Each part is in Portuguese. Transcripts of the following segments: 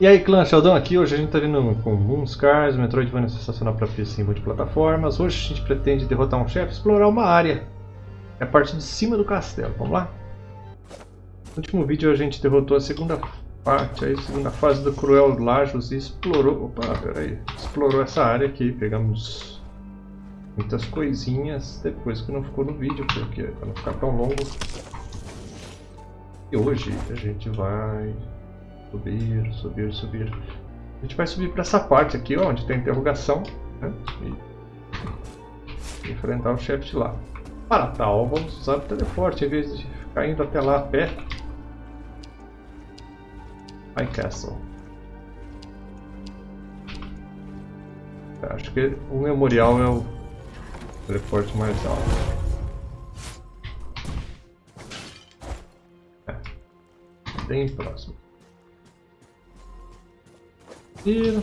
E aí clã, Sheldon aqui, hoje a gente tá vindo com Moonscars, Metroidvania sensacional para PC em multiplataformas. Hoje a gente pretende derrotar um chefe, explorar uma área. É a parte de cima do castelo, vamos lá? No último vídeo a gente derrotou a segunda parte, a segunda fase do Cruel Lajos e explorou... Opa, peraí. Explorou essa área aqui, pegamos muitas coisinhas, depois que não ficou no vídeo, porque para não ficar tão longo. E hoje a gente vai Subir, subir, subir. A gente vai subir para essa parte aqui, ó, onde tem interrogação. Né? E enfrentar o chefe de lá. Para tal, vamos usar o teleporte em vez de ficar indo até lá a pé. High Castle. Acho que o memorial é o teleporte mais alto. É. Bem próximo. Tiro.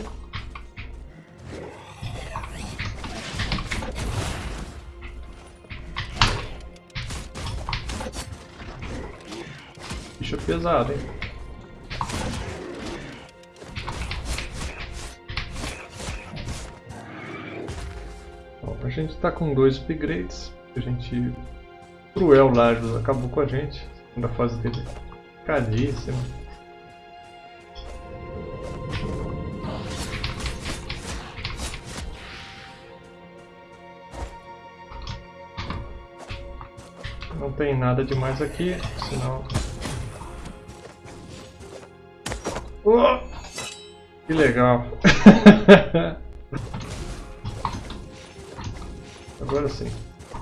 Bicho pesado, hein? Bom, a gente tá com dois upgrades. A gente... Cruel Lajos acabou com a gente. Segunda fase dele. Cadíssima. Tem nada demais aqui, senão... Oh! Que legal! Agora sim.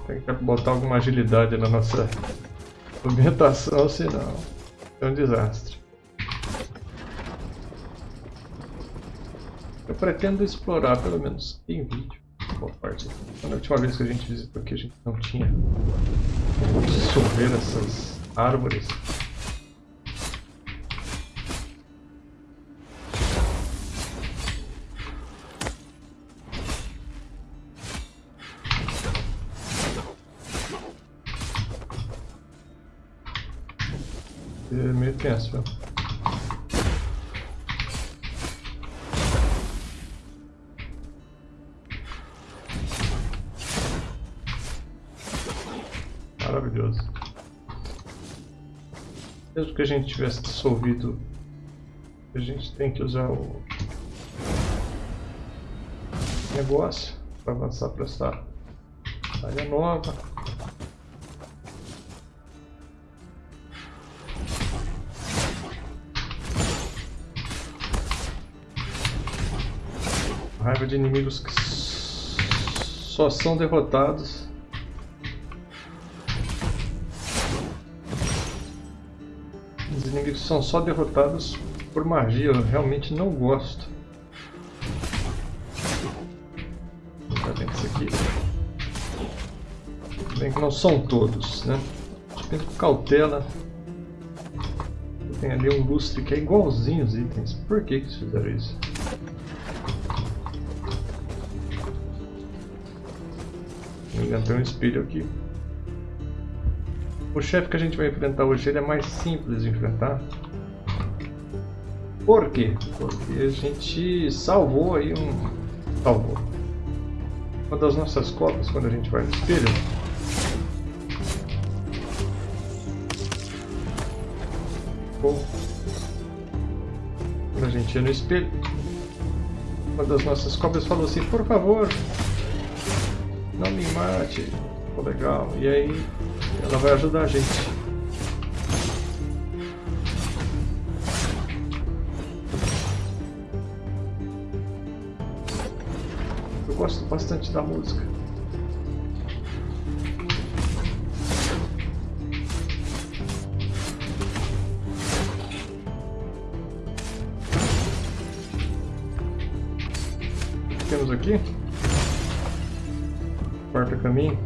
Tem que botar alguma agilidade na nossa ambientação, senão é um desastre. Eu pretendo explorar pelo menos em vídeo parte. Na última vez que a gente visitou aqui, a gente não tinha dissolver essas árvores. É meio tenso, velho. Que a gente tivesse dissolvido, a gente tem que usar o negócio para avançar para essa área nova. Raiva de inimigos que só são derrotados inimigos são só derrotados por magia, eu realmente não gosto. Tem isso aqui. Bem que não são todos, né? Tem com cautela. Tem ali um lustre que é igualzinho os itens. Por que, que eles fizeram isso? Engano, tem um espelho aqui. O chefe que a gente vai enfrentar hoje ele é mais simples de enfrentar. Por quê? Porque a gente salvou aí um... Salvou. Uma das nossas cópias quando a gente vai no espelho. Quando a gente ia no espelho, uma das nossas cópias falou assim, por favor, não me mate. Ficou legal. E aí ela vai ajudar a gente. Eu gosto bastante da música. temos aqui? Quarto caminho.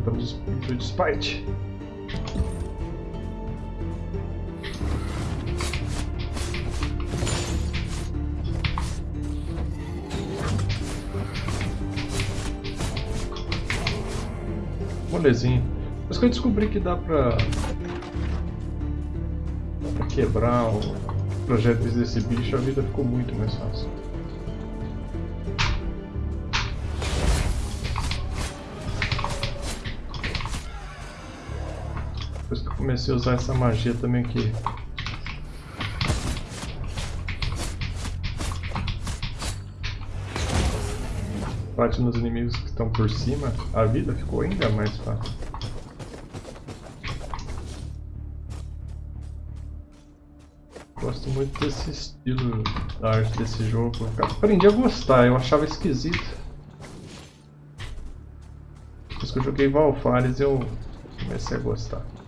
Aumentamos o espírito de. Molezinho. Mas que eu descobri que dá pra, pra quebrar o projeto desse bicho, a vida ficou muito mais fácil. Comecei a usar essa magia também que bate nos inimigos que estão por cima, a vida ficou ainda mais fácil. Gosto muito desse estilo da arte desse jogo. Eu aprendi a gostar, eu achava esquisito. Depois que eu joguei Valfares eu comecei a gostar.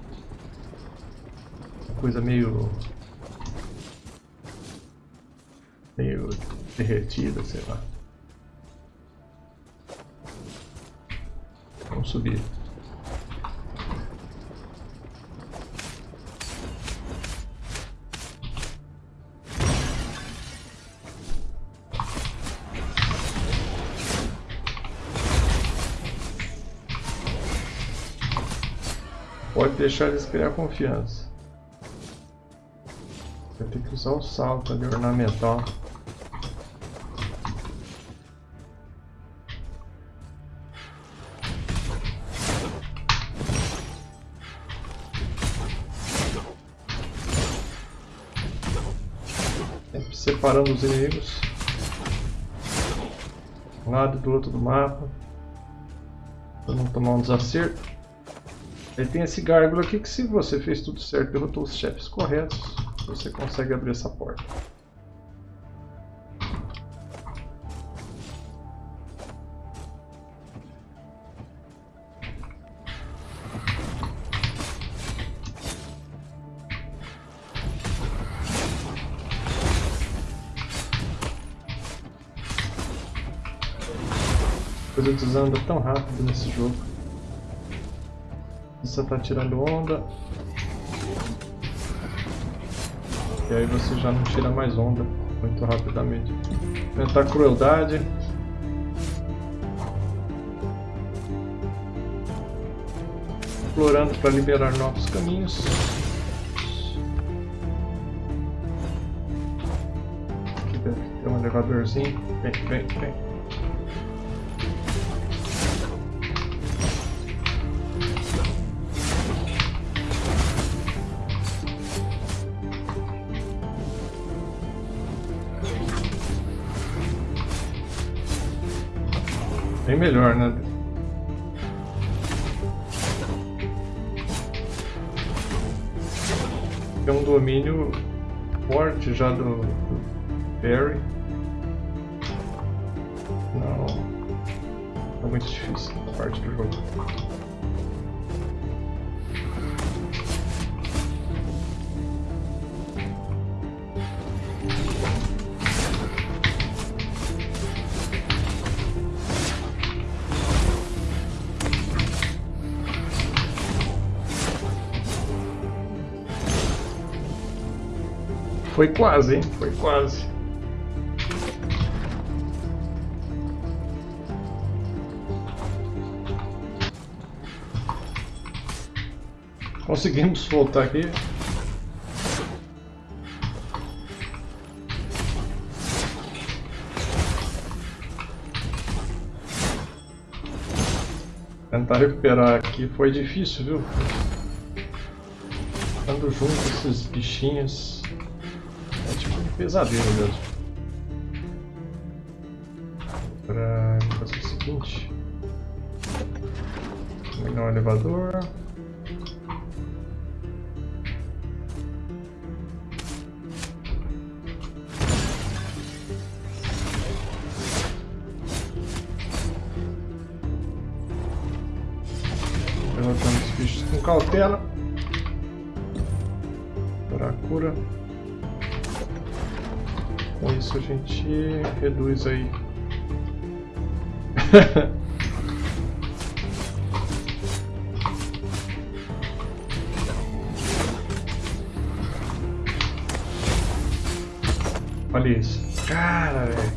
Coisa meio... meio derretida, sei lá. Vamos subir. Pode deixar eles criar confiança. Vai ter que usar o salto ali ornamental. separando os inimigos. Um lado e do outro do mapa. Para não tomar um desacerto. Aí tem esse gárgula aqui que se você fez tudo certo, derrotou os chefes corretos, você consegue abrir essa porta. coisas andam tão rápido nesse jogo. Você tá tirando onda. E aí você já não tira mais onda muito rapidamente. Aumentar crueldade. Explorando para liberar novos caminhos. Aqui deve ter um elevadorzinho. Vem, vem, vem. Melhor, né? Tem um domínio forte já do, do Barry. Não. É muito difícil a parte do jogo. Foi quase, hein? Foi quase. Conseguimos voltar aqui. Tentar recuperar aqui foi difícil, viu? Ando junto esses bichinhos pesadelo mesmo. Para fazer o seguinte. Pegar um elevador. Levantando os bichos com cautela. Para a cura. Com isso a gente reduz aí. Olha isso. Cara, velho.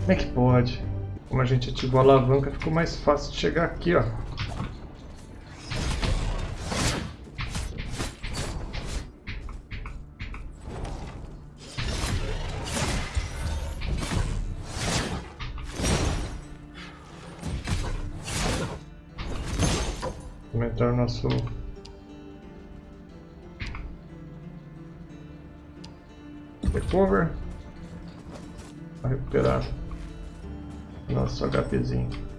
Como é que pode? Como a gente ativou a alavanca, ficou mais fácil de chegar aqui, ó. Nosso recover para recuperar. Nosso HPzinho.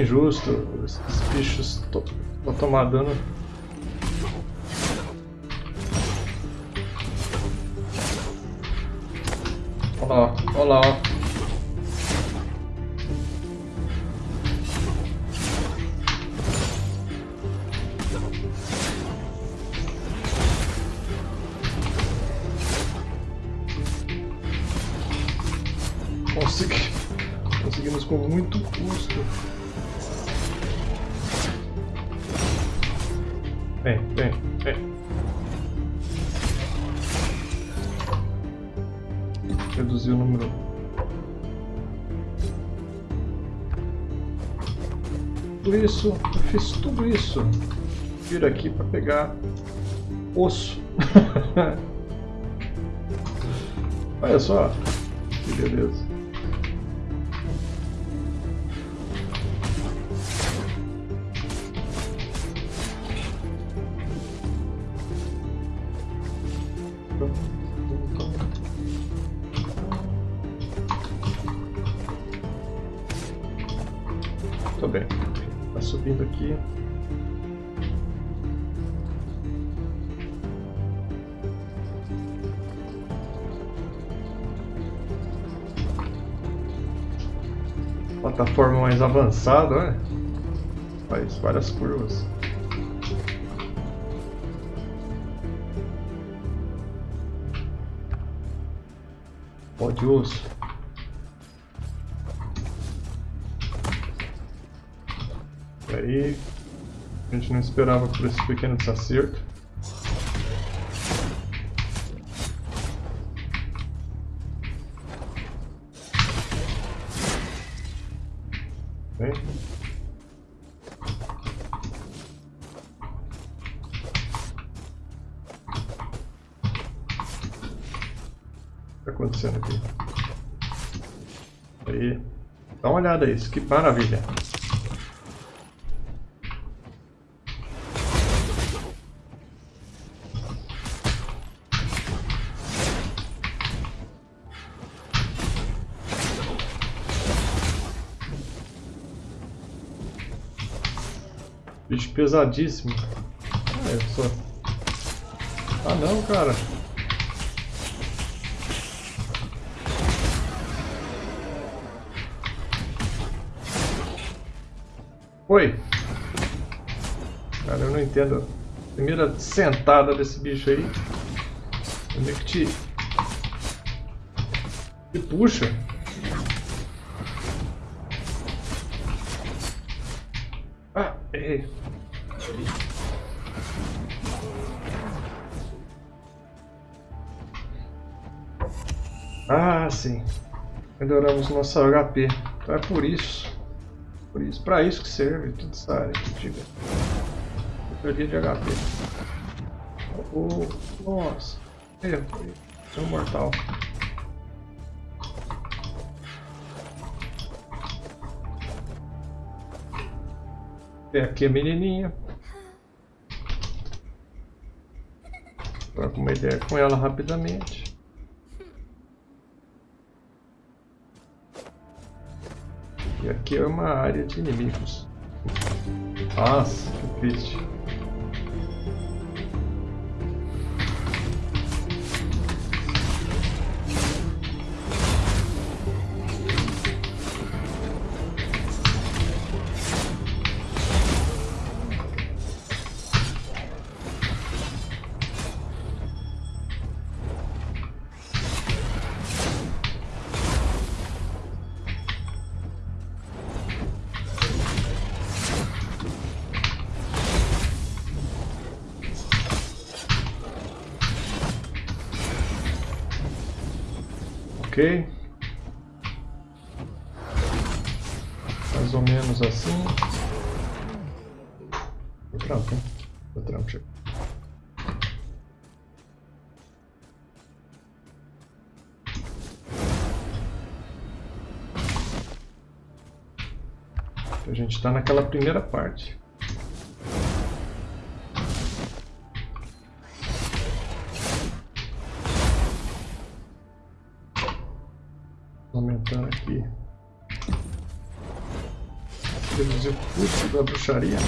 Injusto. Esses bichos vão tomar dano. Olha lá, olha lá. Vem, vem, vem. Reduzir o número. Tudo isso, eu fiz tudo isso. Vir aqui para pegar osso. Olha só, que beleza. Plataforma mais avançada, né? Faz várias curvas. Pó de osso. aí a gente não esperava por esse pequeno desacerto. Uma olhada isso, que maravilha! Bicho pesadíssimo. Ah, eu só... Ah não, cara. Oi. Cara, eu não entendo. Primeira sentada desse bicho aí. Onde é que te... Te puxa. Ah, errei. Ah, sim. Melhoramos nosso HP. Então é por isso. Por isso. Pra isso que serve toda essa área antiga. Perdi de HP. Oh, nossa. Erro. Foi um mortal. Tem aqui a menininha. Troca uma ideia com ela rapidamente. Aqui é uma área de inimigos. Nossa, que triste. Ok. Mais ou menos assim. O trampo, hein? O trampo chega. A gente está naquela primeira parte. Aqui. Reduzir o custo da bruxaria.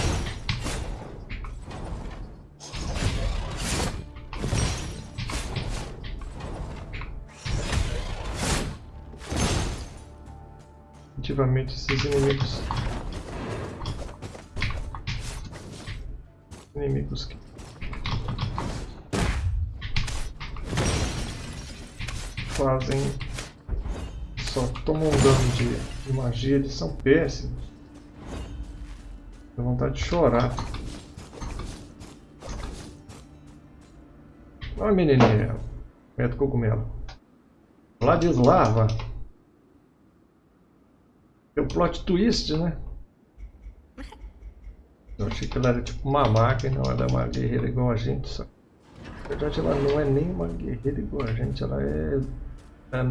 Definitivamente esses inimigos inimigos que fazem só tomam dano de, de magia, eles são péssimos. Dá vontade de chorar. Olha menininha, mete cogumelo. Ladislava. Tem um plot twist, né? Eu achei que ela era tipo uma máquina, não, ela é uma guerreira igual a gente, só. Na verdade ela não é nem uma guerreira igual a gente, ela é... é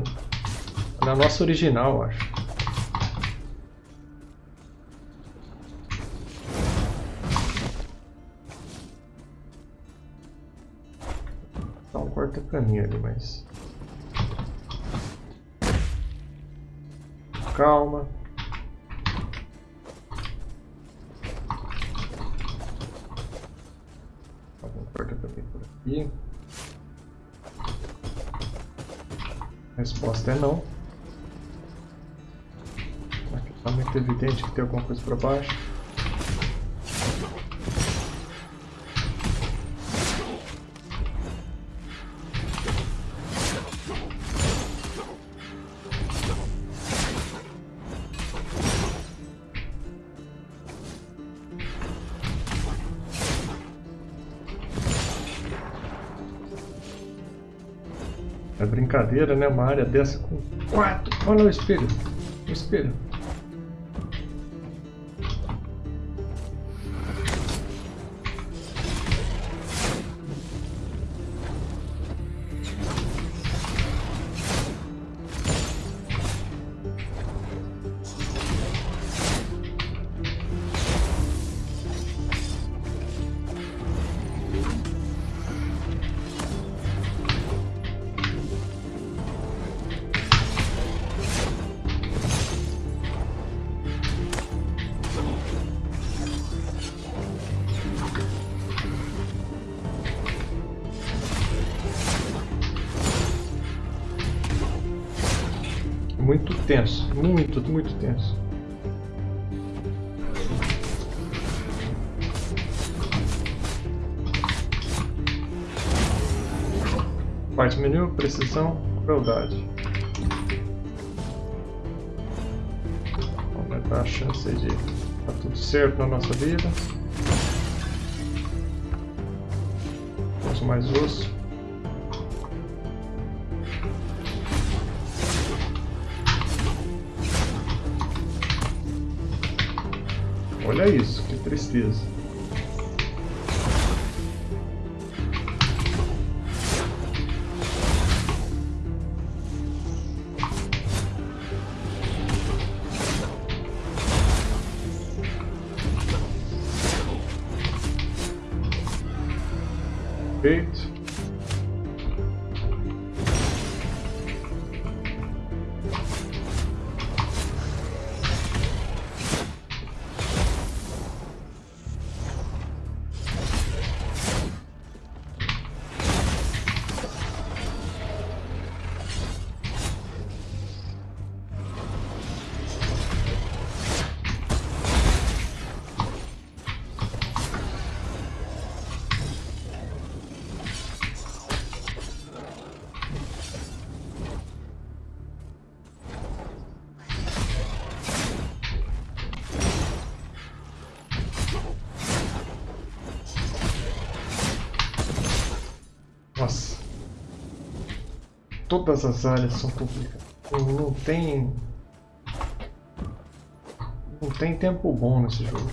ela é a nossa original, acho. Dá um corta-caminho ali, mas... Calma. aqui. A resposta é não. Está muito evidente que tem alguma coisa para baixo. brincadeira, né? Uma área dessa com quatro. Olha o espelho. O espelho. Tenso, muito, muito tenso. Parte menu, precisão, crueldade. Aumentar a chance de tá tudo certo na nossa vida. Temos mais osso. Olha isso, que tristeza. Todas as áreas são complicadas. Não tem. Não tem tempo bom nesse jogo.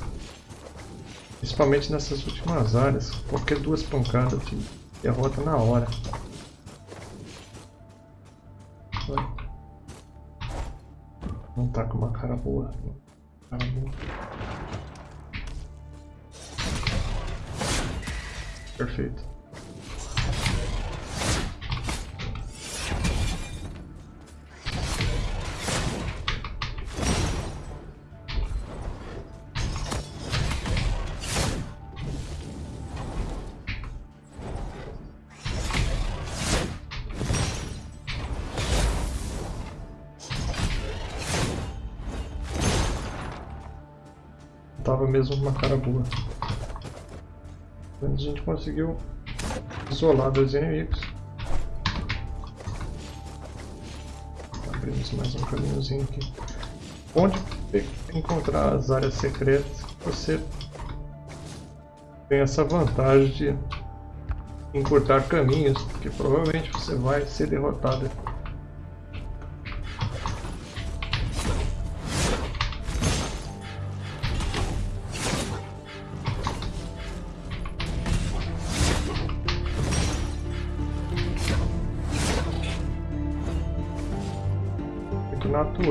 Principalmente nessas últimas áreas. Qualquer duas pancadas te derrota na hora. Não tá com uma cara boa. Cara boa. Tava mesmo uma cara boa. Mas a gente conseguiu isolar dois inimigos. Abrimos mais um caminhozinho aqui. Onde encontrar as áreas secretas, você tem essa vantagem de encurtar caminhos, porque provavelmente você vai ser derrotado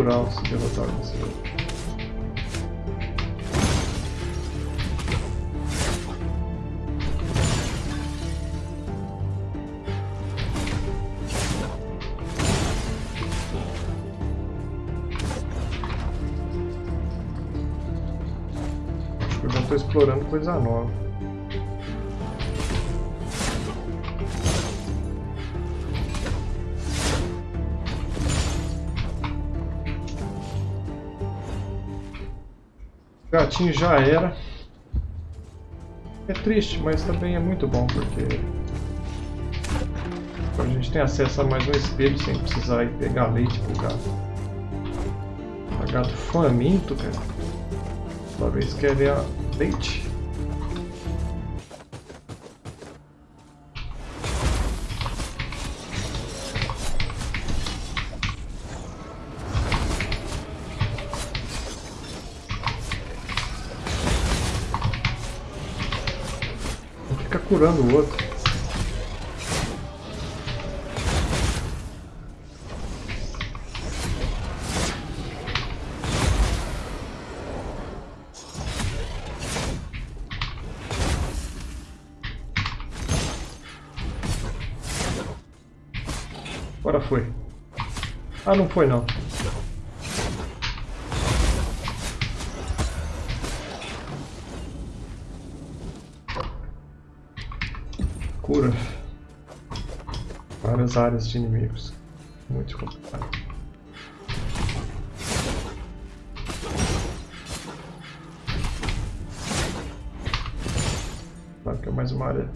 natural se derrotar eu já estou explorando coisa nova. Gatinho já era. É triste, mas também é muito bom, porque a gente tem acesso a mais um espelho sem precisar ir pegar leite pro gato. O gato faminto, cara. Toda vez quer ver leite. Curando o outro. Agora foi. Ah, não foi não. Áreas de inimigos. Muito complicado. Claro que é mais uma área.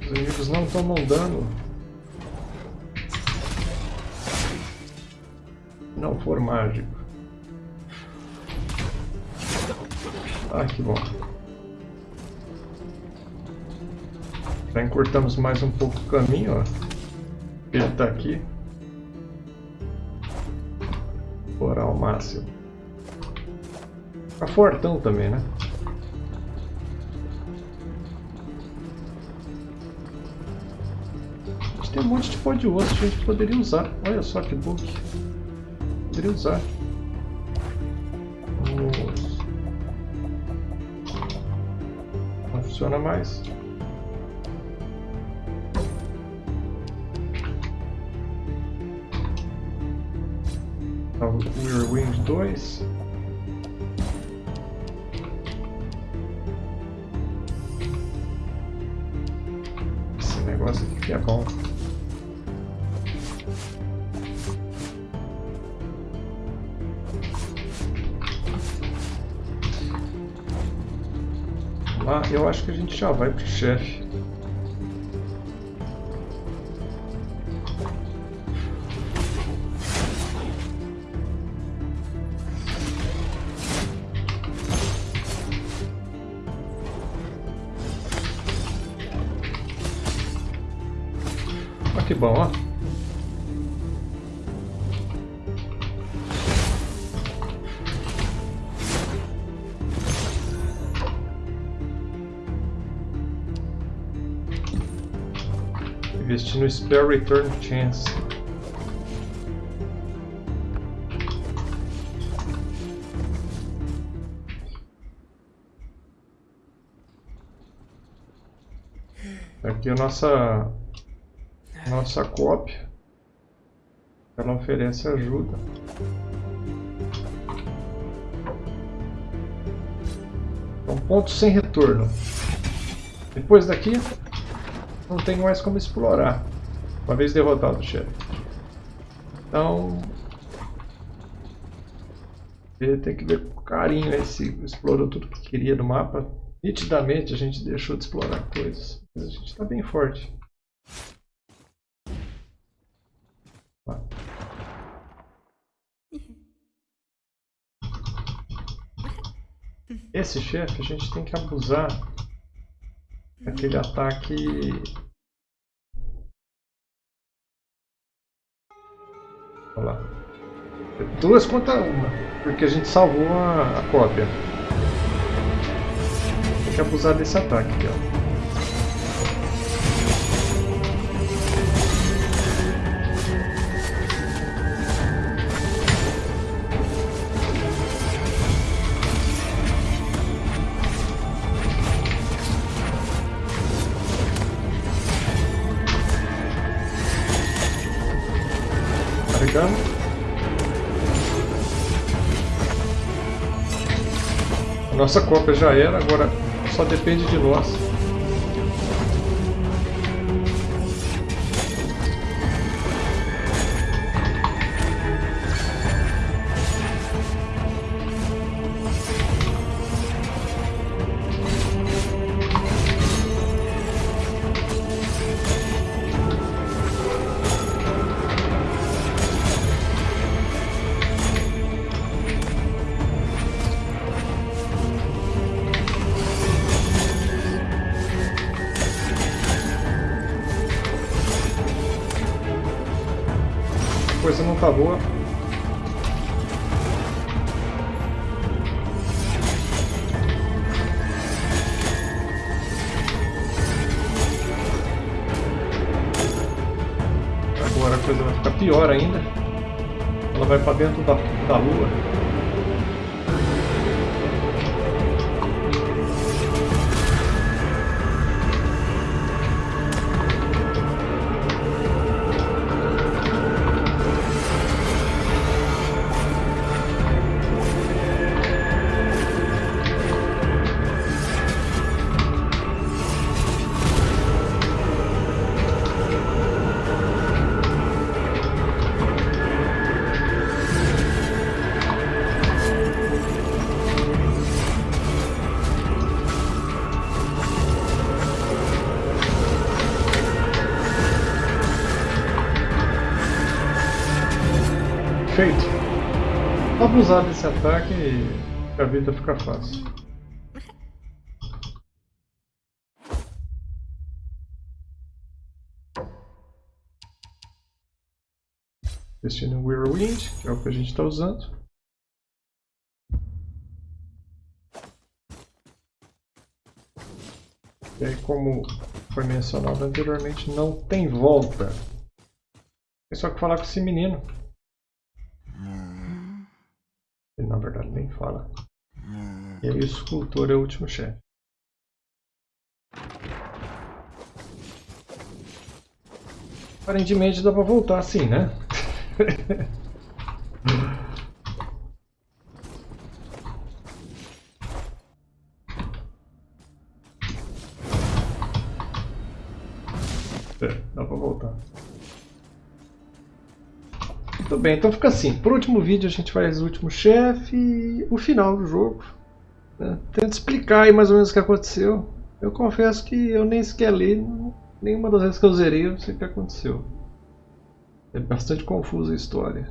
Os inimigos não tomam dano. Não for mágico. Ah, que bom. Já encurtamos mais um pouco o caminho, ó. Ele está aqui. Explorar ao máximo. Tá fortão também, né? Tem um monte de pó de osso que a gente poderia usar. Olha só que bug. Poderia usar. Não funciona mais. Mirror Wings 2. Esse negócio aqui que é bom. Lá, eu acho que a gente já vai pro chefe. Bom, ó. Investir no Spare Return Chance. Aqui a nossa nossa cópia. Ela oferece ajuda. Então, ponto sem retorno. Depois daqui, não tem mais como explorar. Uma vez derrotado o chefe. Então... Ele tem que ver com carinho aí se explorou tudo que queria no mapa. Nitidamente a gente deixou de explorar coisas. Mas a gente está bem forte. Esse chefe a gente tem que abusar daquele ataque Olha lá. Duas contra uma, porque a gente salvou a, a cópia. Tem que abusar desse ataque aqui, ó. Nossa cópia já era, agora só depende de nós. Não tá. Agora a coisa vai ficar pior ainda. Ela vai para dentro da, da lua. Abusar desse ataque e a vida fica fácil. Destino Whirlwind, que é o que a gente está usando. E aí, como foi mencionado anteriormente, não tem volta. É só que falar com esse menino. Ele na verdade nem fala. E aí o escultor é o último chefe. Aparentemente dá pra voltar assim, né? é, dá pra voltar. Tudo bem, então fica assim. Por último vídeo a gente faz o último chefe e o final do jogo. Né? Tento explicar aí mais ou menos o que aconteceu. Eu confesso que eu nem sequer li, nenhuma das vezes que eu zerei eu sei o que aconteceu. É bastante confusa a história.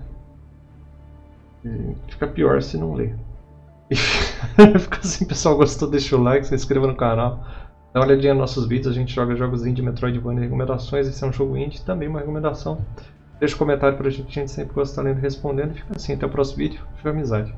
E fica pior se não ler. fica assim, pessoal, gostou, deixa o like, se inscreva no canal. Dá uma olhadinha nos nossos vídeos, a gente joga jogos indie, Metroidvania recomendações. Esse é um jogo indie, também uma recomendação. Deixa um comentário pra gente, a gente sempre gosta de estar lendo e respondendo. Fica assim, até o próximo vídeo. Fica amizade.